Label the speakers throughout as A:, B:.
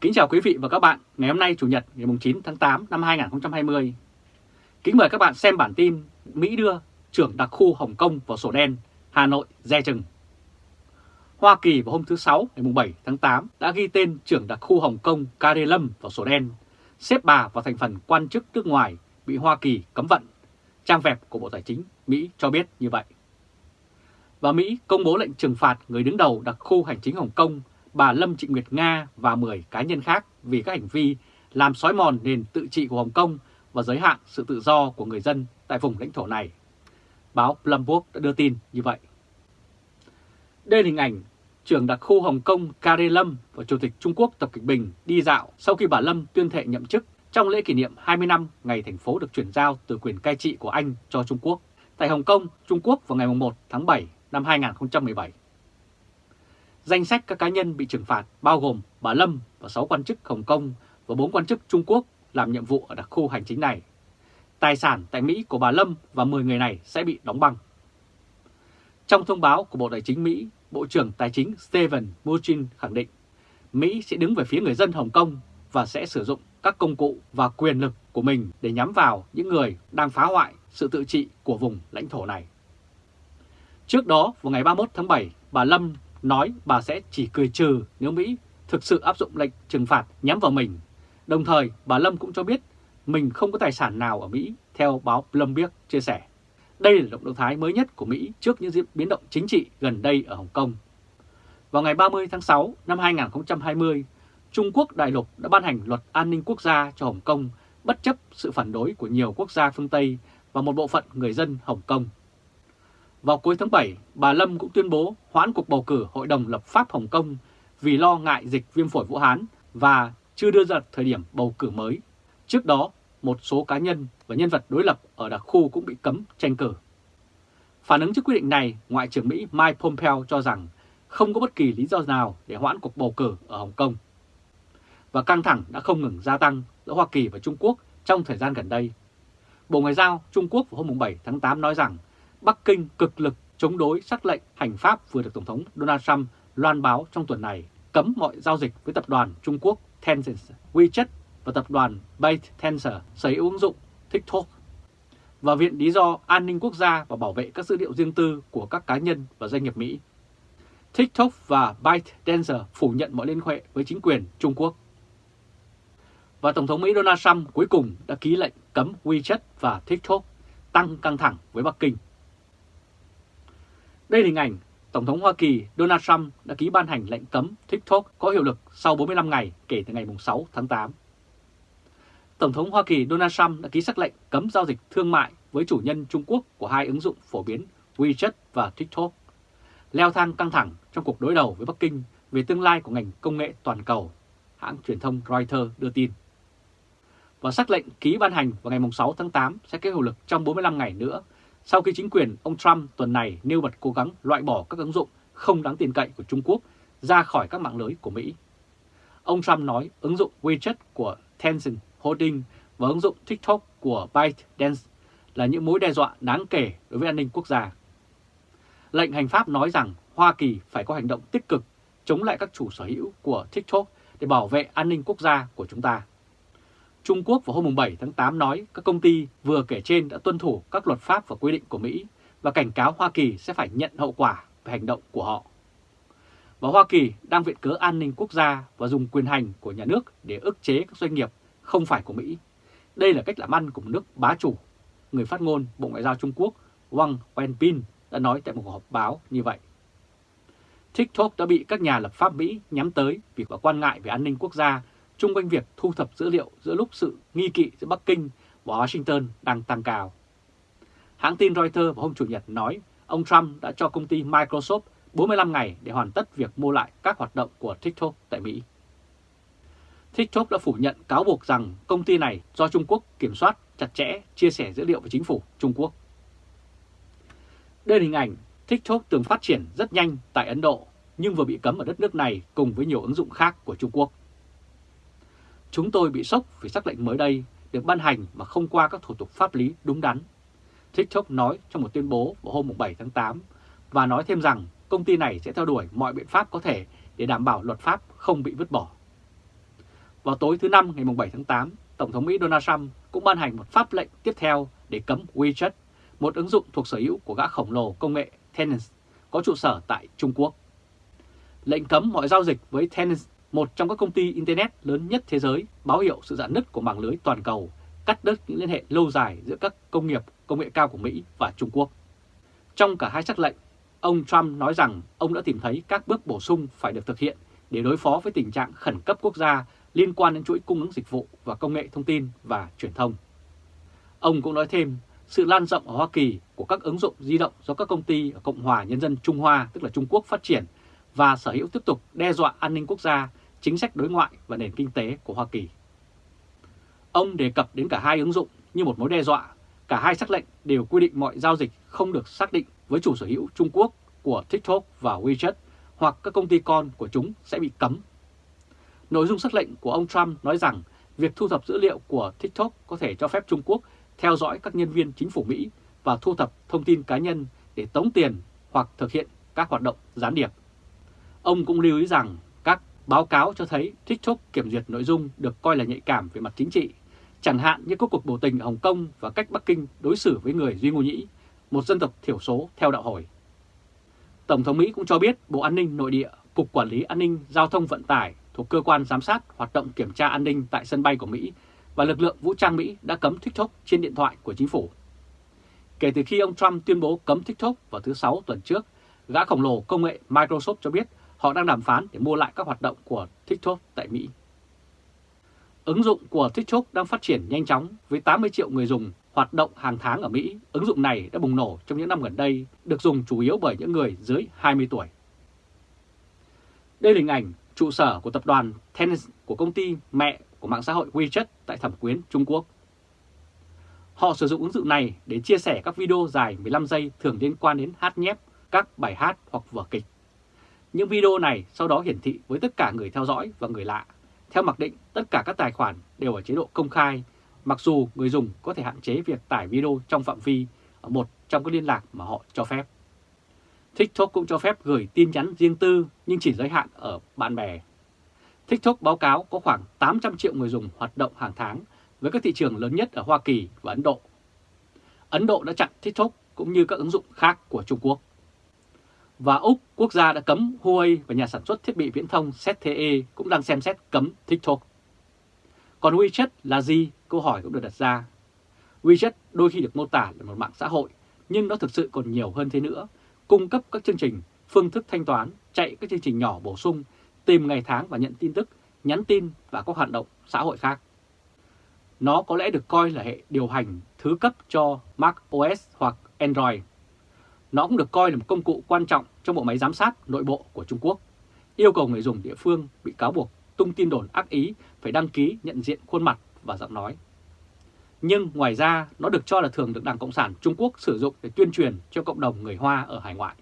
A: Kính chào quý vị và các bạn, ngày hôm nay Chủ nhật ngày 9 tháng 8 năm 2020. Kính mời các bạn xem bản tin Mỹ đưa trưởng đặc khu Hồng Kông vào sổ đen, Hà Nội dè chừng. Hoa Kỳ vào hôm thứ Sáu ngày 7 tháng 8 đã ghi tên trưởng đặc khu Hồng Kông Carrie Lâm vào sổ đen, xếp bà vào thành phần quan chức nước ngoài bị Hoa Kỳ cấm vận. Trang web của Bộ Tài chính Mỹ cho biết như vậy. Và Mỹ công bố lệnh trừng phạt người đứng đầu đặc khu hành chính Hồng Kông bà Lâm Trịnh Nguyệt Nga và 10 cá nhân khác vì các hành vi làm xói mòn nền tự trị của Hồng Kông và giới hạn sự tự do của người dân tại vùng lãnh thổ này. Báo Bloomberg đã đưa tin như vậy. Đây là hình ảnh trưởng đặc khu Hồng Kông Carrie Lâm và Chủ tịch Trung Quốc Tập Kịch Bình đi dạo sau khi bà Lâm tuyên thệ nhậm chức trong lễ kỷ niệm 20 năm ngày thành phố được chuyển giao từ quyền cai trị của Anh cho Trung Quốc tại Hồng Kông, Trung Quốc vào ngày 1 tháng 7 năm 2017. Danh sách các cá nhân bị trừng phạt bao gồm bà Lâm và 6 quan chức Hồng Kông và 4 quan chức Trung Quốc làm nhiệm vụ ở đặc khu hành chính này. Tài sản tại Mỹ của bà Lâm và 10 người này sẽ bị đóng băng. Trong thông báo của Bộ Tài chính Mỹ, Bộ trưởng Tài chính Steven Mnuchin khẳng định Mỹ sẽ đứng về phía người dân Hồng Kông và sẽ sử dụng các công cụ và quyền lực của mình để nhắm vào những người đang phá hoại sự tự trị của vùng lãnh thổ này. Trước đó, vào ngày 31 tháng 7, bà Lâm nói bà sẽ chỉ cười trừ nếu Mỹ thực sự áp dụng lệnh trừng phạt nhắm vào mình. Đồng thời, bà Lâm cũng cho biết mình không có tài sản nào ở Mỹ, theo báo Bloomberg chia sẻ. Đây là động thái mới nhất của Mỹ trước những diễn biến động chính trị gần đây ở Hồng Kông. Vào ngày 30 tháng 6 năm 2020, Trung Quốc đại lục đã ban hành luật an ninh quốc gia cho Hồng Kông bất chấp sự phản đối của nhiều quốc gia phương Tây và một bộ phận người dân Hồng Kông. Vào cuối tháng 7, bà Lâm cũng tuyên bố hoãn cuộc bầu cử Hội đồng lập pháp Hồng Kông vì lo ngại dịch viêm phổi Vũ Hán và chưa đưa ra thời điểm bầu cử mới. Trước đó, một số cá nhân và nhân vật đối lập ở đặc khu cũng bị cấm tranh cử. Phản ứng trước quyết định này, Ngoại trưởng Mỹ Mike Pompeo cho rằng không có bất kỳ lý do nào để hoãn cuộc bầu cử ở Hồng Kông. Và căng thẳng đã không ngừng gia tăng giữa Hoa Kỳ và Trung Quốc trong thời gian gần đây. Bộ Ngoại giao Trung Quốc vào hôm 7 tháng 8 nói rằng Bắc Kinh cực lực chống đối sắc lệnh hành pháp vừa được Tổng thống Donald Trump loan báo trong tuần này cấm mọi giao dịch với tập đoàn Trung Quốc Tencent, WeChat và tập đoàn ByteDance sở hữu ứng dụng TikTok và viện lý do an ninh quốc gia và bảo vệ các dữ liệu riêng tư của các cá nhân và doanh nghiệp Mỹ. TikTok và ByteDance phủ nhận mọi liên hệ với chính quyền Trung Quốc. Và Tổng thống Mỹ Donald Trump cuối cùng đã ký lệnh cấm WeChat và TikTok tăng căng thẳng với Bắc Kinh. Đây là hình ảnh Tổng thống Hoa Kỳ Donald Trump đã ký ban hành lệnh cấm TikTok có hiệu lực sau 45 ngày kể từ ngày 6 tháng 8. Tổng thống Hoa Kỳ Donald Trump đã ký sắc lệnh cấm giao dịch thương mại với chủ nhân Trung Quốc của hai ứng dụng phổ biến WeChat và TikTok, leo thang căng thẳng trong cuộc đối đầu với Bắc Kinh về tương lai của ngành công nghệ toàn cầu, hãng truyền thông Reuters đưa tin. Và sắc lệnh ký ban hành vào ngày 6 tháng 8 sẽ có hiệu lực trong 45 ngày nữa sau khi chính quyền ông Trump tuần này nêu bật cố gắng loại bỏ các ứng dụng không đáng tin cậy của Trung Quốc ra khỏi các mạng lưới của Mỹ. Ông Trump nói ứng dụng WeChat của Tencent Holding và ứng dụng TikTok của ByteDance là những mối đe dọa đáng kể đối với an ninh quốc gia. Lệnh hành pháp nói rằng Hoa Kỳ phải có hành động tích cực chống lại các chủ sở hữu của TikTok để bảo vệ an ninh quốc gia của chúng ta. Trung Quốc vào hôm 7 tháng 8 nói các công ty vừa kể trên đã tuân thủ các luật pháp và quy định của Mỹ và cảnh cáo Hoa Kỳ sẽ phải nhận hậu quả về hành động của họ. Và Hoa Kỳ đang viện cớ an ninh quốc gia và dùng quyền hành của nhà nước để ức chế các doanh nghiệp không phải của Mỹ. Đây là cách làm ăn của một nước bá chủ. Người phát ngôn Bộ Ngoại giao Trung Quốc Wang Wenbin đã nói tại một cuộc họp báo như vậy. TikTok đã bị các nhà lập pháp Mỹ nhắm tới vì có quan ngại về an ninh quốc gia chung quanh việc thu thập dữ liệu giữa lúc sự nghi kỵ giữa Bắc Kinh và Washington đang tăng cao. Hãng tin Reuters vào hôm Chủ nhật nói ông Trump đã cho công ty Microsoft 45 ngày để hoàn tất việc mua lại các hoạt động của TikTok tại Mỹ. TikTok đã phủ nhận cáo buộc rằng công ty này do Trung Quốc kiểm soát chặt chẽ, chia sẻ dữ liệu với chính phủ Trung Quốc. Đây là hình ảnh TikTok từng phát triển rất nhanh tại Ấn Độ, nhưng vừa bị cấm ở đất nước này cùng với nhiều ứng dụng khác của Trung Quốc. Chúng tôi bị sốc vì sắc lệnh mới đây được ban hành mà không qua các thủ tục pháp lý đúng đắn. TikTok nói trong một tuyên bố vào hôm 7 tháng 8 và nói thêm rằng công ty này sẽ theo đuổi mọi biện pháp có thể để đảm bảo luật pháp không bị vứt bỏ. Vào tối thứ Năm ngày 7 tháng 8, Tổng thống Mỹ Donald Trump cũng ban hành một pháp lệnh tiếp theo để cấm WeChat, một ứng dụng thuộc sở hữu của gã khổng lồ công nghệ Tencent có trụ sở tại Trung Quốc. Lệnh cấm mọi giao dịch với Tencent, một trong các công ty Internet lớn nhất thế giới, báo hiệu sự giãn nứt của mạng lưới toàn cầu, cắt đứt những liên hệ lâu dài giữa các công nghiệp công nghệ cao của Mỹ và Trung Quốc. Trong cả hai sắc lệnh, ông Trump nói rằng ông đã tìm thấy các bước bổ sung phải được thực hiện để đối phó với tình trạng khẩn cấp quốc gia liên quan đến chuỗi cung ứng dịch vụ và công nghệ thông tin và truyền thông. Ông cũng nói thêm sự lan rộng ở Hoa Kỳ của các ứng dụng di động do các công ty ở Cộng hòa Nhân dân Trung Hoa, tức là Trung Quốc phát triển và sở hữu tiếp tục đe dọa an ninh quốc gia, chính sách đối ngoại và nền kinh tế của Hoa Kỳ. Ông đề cập đến cả hai ứng dụng như một mối đe dọa, cả hai sắc lệnh đều quy định mọi giao dịch không được xác định với chủ sở hữu Trung Quốc của TikTok và WeChat hoặc các công ty con của chúng sẽ bị cấm. Nội dung sắc lệnh của ông Trump nói rằng việc thu thập dữ liệu của TikTok có thể cho phép Trung Quốc theo dõi các nhân viên chính phủ Mỹ và thu thập thông tin cá nhân để tống tiền hoặc thực hiện các hoạt động gián điệp. Ông cũng lưu ý rằng các báo cáo cho thấy TikTok kiểm duyệt nội dung được coi là nhạy cảm về mặt chính trị, chẳng hạn như các cuộc biểu tình ở Hồng Kông và cách Bắc Kinh đối xử với người Duy Ngô Nhĩ, một dân tộc thiểu số theo đạo hồi. Tổng thống Mỹ cũng cho biết Bộ An ninh Nội địa, Cục Quản lý An ninh Giao thông Vận tải thuộc Cơ quan Giám sát hoạt động kiểm tra an ninh tại sân bay của Mỹ và lực lượng vũ trang Mỹ đã cấm TikTok trên điện thoại của chính phủ. Kể từ khi ông Trump tuyên bố cấm TikTok vào thứ Sáu tuần trước, gã khổng lồ công nghệ Microsoft cho biết họ đang đàm phán để mua lại các hoạt động của TikTok tại Mỹ. Ứng dụng của TikTok đang phát triển nhanh chóng với 80 triệu người dùng hoạt động hàng tháng ở Mỹ. Ứng dụng này đã bùng nổ trong những năm gần đây, được dùng chủ yếu bởi những người dưới 20 tuổi. Đây là hình ảnh trụ sở của tập đoàn Tencent của công ty mẹ của mạng xã hội WeChat tại Thẩm Quyến, Trung Quốc. Họ sử dụng ứng dụng này để chia sẻ các video dài 15 giây thường liên quan đến hát nhép, các bài hát hoặc vở kịch. Những video này sau đó hiển thị với tất cả người theo dõi và người lạ. Theo mặc định, tất cả các tài khoản đều ở chế độ công khai, mặc dù người dùng có thể hạn chế việc tải video trong phạm vi ở một trong các liên lạc mà họ cho phép. TikTok cũng cho phép gửi tin nhắn riêng tư nhưng chỉ giới hạn ở bạn bè. TikTok báo cáo có khoảng 800 triệu người dùng hoạt động hàng tháng với các thị trường lớn nhất ở Hoa Kỳ và Ấn Độ. Ấn Độ đã chặn TikTok cũng như các ứng dụng khác của Trung Quốc. Và Úc, quốc gia đã cấm Huawei và nhà sản xuất thiết bị viễn thông ZTE cũng đang xem xét cấm TikTok. Còn WeChat là gì? Câu hỏi cũng được đặt ra. WeChat đôi khi được mô tả là một mạng xã hội, nhưng nó thực sự còn nhiều hơn thế nữa cung cấp các chương trình, phương thức thanh toán, chạy các chương trình nhỏ bổ sung, tìm ngày tháng và nhận tin tức, nhắn tin và các hoạt động xã hội khác. Nó có lẽ được coi là hệ điều hành thứ cấp cho Mac OS hoặc Android. Nó cũng được coi là một công cụ quan trọng trong bộ máy giám sát nội bộ của Trung Quốc, yêu cầu người dùng địa phương bị cáo buộc tung tin đồn ác ý phải đăng ký nhận diện khuôn mặt và giọng nói. Nhưng ngoài ra, nó được cho là thường được Đảng Cộng sản Trung Quốc sử dụng để tuyên truyền cho cộng đồng người Hoa ở hải ngoại.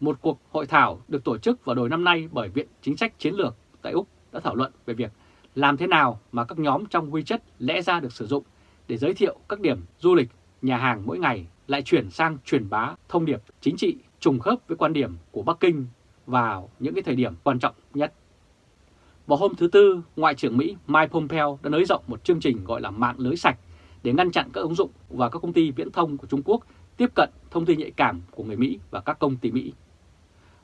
A: Một cuộc hội thảo được tổ chức vào đầu năm nay bởi Viện Chính sách Chiến lược tại Úc đã thảo luận về việc làm thế nào mà các nhóm trong WeChat lẽ ra được sử dụng để giới thiệu các điểm du lịch, nhà hàng mỗi ngày lại chuyển sang truyền bá thông điệp chính trị trùng khớp với quan điểm của Bắc Kinh vào những cái thời điểm quan trọng nhất. Vào hôm thứ Tư, Ngoại trưởng Mỹ Mike Pompeo đã nới rộng một chương trình gọi là mạng lưới sạch để ngăn chặn các ứng dụng và các công ty viễn thông của Trung Quốc tiếp cận thông tin nhạy cảm của người Mỹ và các công ty Mỹ.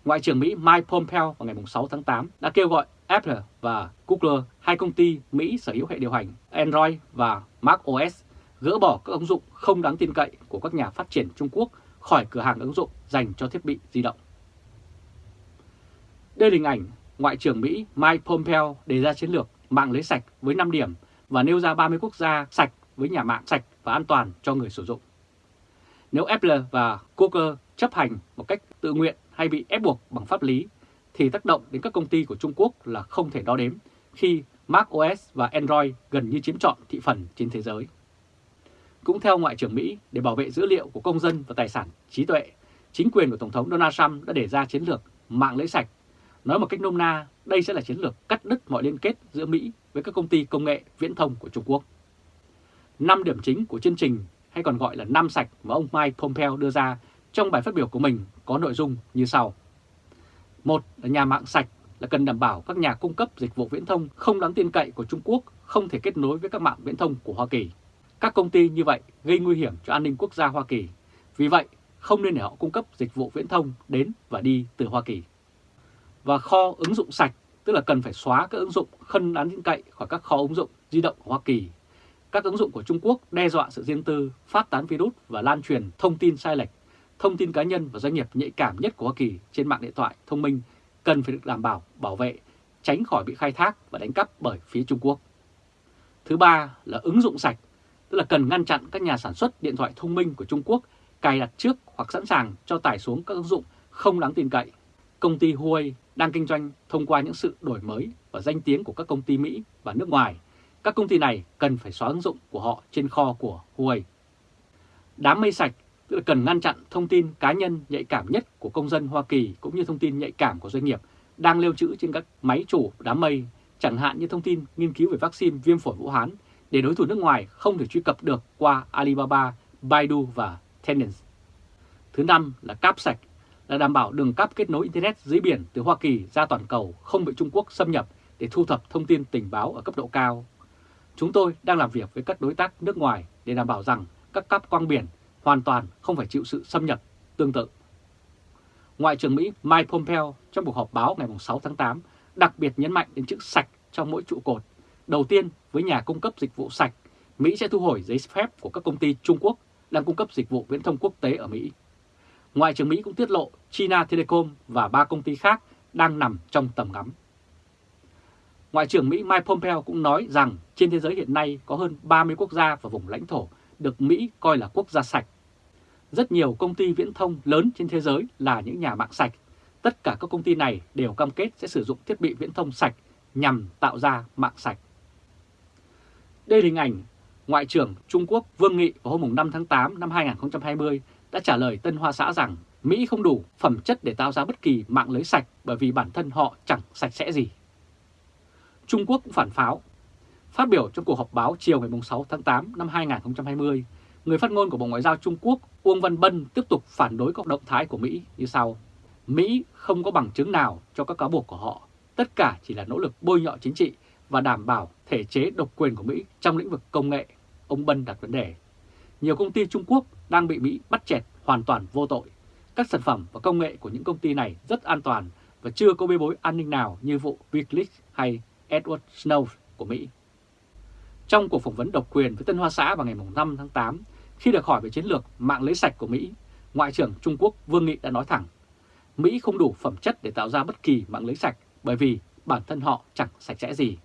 A: Ngoại trưởng Mỹ Mike Pompeo vào ngày 6 tháng 8 đã kêu gọi Apple và Google, hai công ty Mỹ sở hữu hệ điều hành Android và Mac OS, gỡ bỏ các ứng dụng không đáng tin cậy của các nhà phát triển Trung Quốc khỏi cửa hàng ứng dụng dành cho thiết bị di động. Đây là hình ảnh Ngoại trưởng Mỹ Mike Pompeo đề ra chiến lược mạng lưới sạch với 5 điểm và nêu ra 30 quốc gia sạch với nhà mạng sạch và an toàn cho người sử dụng. Nếu Apple và Google chấp hành một cách tự nguyện hay bị ép buộc bằng pháp lý, thì tác động đến các công ty của Trung Quốc là không thể đo đếm khi Mac OS và Android gần như chiếm trọn thị phần trên thế giới. Cũng theo Ngoại trưởng Mỹ, để bảo vệ dữ liệu của công dân và tài sản trí tuệ, chính quyền của Tổng thống Donald Trump đã đề ra chiến lược mạng lưới sạch Nói một cách nôm na, đây sẽ là chiến lược cắt đứt mọi liên kết giữa Mỹ với các công ty công nghệ viễn thông của Trung Quốc. Năm điểm chính của chương trình hay còn gọi là năm sạch mà ông Mike Pompeo đưa ra trong bài phát biểu của mình có nội dung như sau. Một là nhà mạng sạch là cần đảm bảo các nhà cung cấp dịch vụ viễn thông không đáng tin cậy của Trung Quốc không thể kết nối với các mạng viễn thông của Hoa Kỳ. Các công ty như vậy gây nguy hiểm cho an ninh quốc gia Hoa Kỳ. Vì vậy, không nên để họ cung cấp dịch vụ viễn thông đến và đi từ Hoa Kỳ. Và kho ứng dụng sạch, tức là cần phải xóa các ứng dụng không đáng tin cậy khỏi các kho ứng dụng di động của Hoa Kỳ. Các ứng dụng của Trung Quốc đe dọa sự riêng tư, phát tán virus và lan truyền thông tin sai lệch, thông tin cá nhân và doanh nghiệp nhạy cảm nhất của Hoa Kỳ trên mạng điện thoại thông minh cần phải được đảm bảo, bảo vệ, tránh khỏi bị khai thác và đánh cắp bởi phía Trung Quốc. Thứ ba là ứng dụng sạch, tức là cần ngăn chặn các nhà sản xuất điện thoại thông minh của Trung Quốc cài đặt trước hoặc sẵn sàng cho tải xuống các ứng dụng không đáng tin cậy. Công ty Huawei đang kinh doanh thông qua những sự đổi mới và danh tiếng của các công ty Mỹ và nước ngoài. Các công ty này cần phải xóa ứng dụng của họ trên kho của Huawei. Đám mây sạch tức là cần ngăn chặn thông tin cá nhân nhạy cảm nhất của công dân Hoa Kỳ cũng như thông tin nhạy cảm của doanh nghiệp đang lưu trữ trên các máy chủ đám mây, chẳng hạn như thông tin nghiên cứu về vaccine viêm phổi Vũ Hán để đối thủ nước ngoài không thể truy cập được qua Alibaba, Baidu và Tencent. Thứ năm là cáp sạch, là đảm bảo đường cáp kết nối Internet dưới biển từ Hoa Kỳ ra toàn cầu không bị Trung Quốc xâm nhập để thu thập thông tin tình báo ở cấp độ cao. Chúng tôi đang làm việc với các đối tác nước ngoài để đảm bảo rằng các cáp quang biển hoàn toàn không phải chịu sự xâm nhập tương tự. Ngoại trưởng Mỹ Mike Pompeo trong cuộc họp báo ngày 6 tháng 8 đặc biệt nhấn mạnh đến chữ sạch trong mỗi trụ cột. Đầu tiên, với nhà cung cấp dịch vụ sạch, Mỹ sẽ thu hồi giấy phép của các công ty Trung Quốc đang cung cấp dịch vụ viễn thông quốc tế ở Mỹ. Ngoại trưởng Mỹ cũng tiết lộ China Telecom và ba công ty khác đang nằm trong tầm ngắm. Ngoại trưởng Mỹ Mike Pompeo cũng nói rằng trên thế giới hiện nay có hơn 30 quốc gia và vùng lãnh thổ được Mỹ coi là quốc gia sạch. Rất nhiều công ty viễn thông lớn trên thế giới là những nhà mạng sạch. Tất cả các công ty này đều cam kết sẽ sử dụng thiết bị viễn thông sạch nhằm tạo ra mạng sạch. Đây là hình ảnh Ngoại trưởng Trung Quốc Vương Nghị vào hôm 5 tháng 8 năm 2020 đã trả lời Tân Hoa Xã rằng Mỹ không đủ phẩm chất để tạo ra bất kỳ mạng lưới sạch bởi vì bản thân họ chẳng sạch sẽ gì. Trung Quốc cũng phản pháo. Phát biểu trong cuộc họp báo chiều ngày 6 tháng 8 năm 2020, người phát ngôn của Bộ Ngoại giao Trung Quốc Uông Văn Bân tiếp tục phản đối các động thái của Mỹ như sau. Mỹ không có bằng chứng nào cho các cáo buộc của họ. Tất cả chỉ là nỗ lực bôi nhọ chính trị và đảm bảo thể chế độc quyền của Mỹ trong lĩnh vực công nghệ ông Bân đặt vấn đề. Nhiều công ty Trung Quốc đang bị Mỹ bắt chẹt hoàn toàn vô tội. Các sản phẩm và công nghệ của những công ty này rất an toàn và chưa có bê bối an ninh nào như vụ Wikileaks hay Edward Snowden của Mỹ. Trong cuộc phỏng vấn độc quyền với Tân Hoa Xã vào ngày 5 tháng 8, khi được hỏi về chiến lược mạng lưới sạch của Mỹ, Ngoại trưởng Trung Quốc Vương Nghị đã nói thẳng, Mỹ không đủ phẩm chất để tạo ra bất kỳ mạng lưới sạch bởi vì bản thân họ chẳng sạch sẽ gì.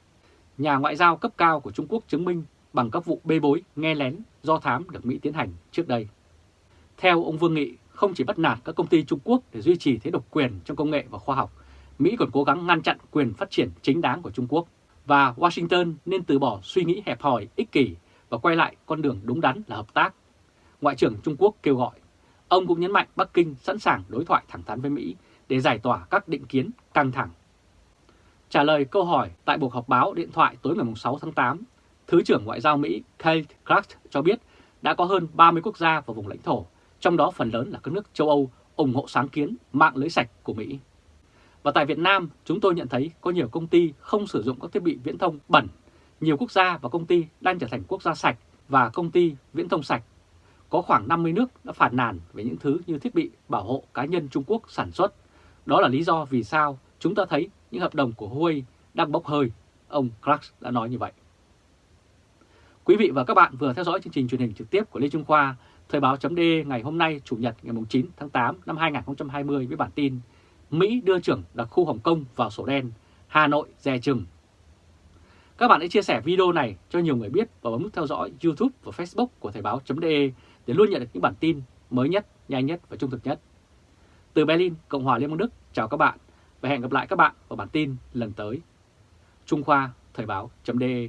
A: Nhà ngoại giao cấp cao của Trung Quốc chứng minh bằng các vụ bê bối, nghe lén, do thám được Mỹ tiến hành trước đây. Theo ông Vương Nghị, không chỉ bắt nạt các công ty Trung Quốc để duy trì thế độc quyền trong công nghệ và khoa học, Mỹ còn cố gắng ngăn chặn quyền phát triển chính đáng của Trung Quốc và Washington nên từ bỏ suy nghĩ hẹp hòi, ích kỷ và quay lại con đường đúng đắn là hợp tác. Ngoại trưởng Trung Quốc kêu gọi. Ông cũng nhấn mạnh Bắc Kinh sẵn sàng đối thoại thẳng thắn với Mỹ để giải tỏa các định kiến căng thẳng. Trả lời câu hỏi tại cuộc họp báo điện thoại tối ngày 6 tháng 8, Thứ trưởng Ngoại giao Mỹ Kate Clark cho biết đã có hơn 30 quốc gia và vùng lãnh thổ, trong đó phần lớn là các nước châu Âu ủng hộ sáng kiến mạng lưới sạch của Mỹ. Và tại Việt Nam, chúng tôi nhận thấy có nhiều công ty không sử dụng các thiết bị viễn thông bẩn. Nhiều quốc gia và công ty đang trở thành quốc gia sạch và công ty viễn thông sạch. Có khoảng 50 nước đã phản nàn về những thứ như thiết bị bảo hộ cá nhân Trung Quốc sản xuất. Đó là lý do vì sao chúng ta thấy những hợp đồng của Huawei đang bốc hơi. Ông Clark đã nói như vậy. Quý vị và các bạn vừa theo dõi chương trình truyền hình trực tiếp của Lê Trung Khoa, Thời báo chấm ngày hôm nay Chủ nhật ngày 9 tháng 8 năm 2020 với bản tin Mỹ đưa trưởng đặc khu Hồng Kông vào sổ đen, Hà Nội dè chừng. Các bạn hãy chia sẻ video này cho nhiều người biết và bấm nút theo dõi YouTube và Facebook của Thời báo chấm để luôn nhận được những bản tin mới nhất, nhanh nhất và trung thực nhất. Từ Berlin, Cộng hòa Liên bang Đức, chào các bạn và hẹn gặp lại các bạn vào bản tin lần tới. Trung Khoa Thời báo.de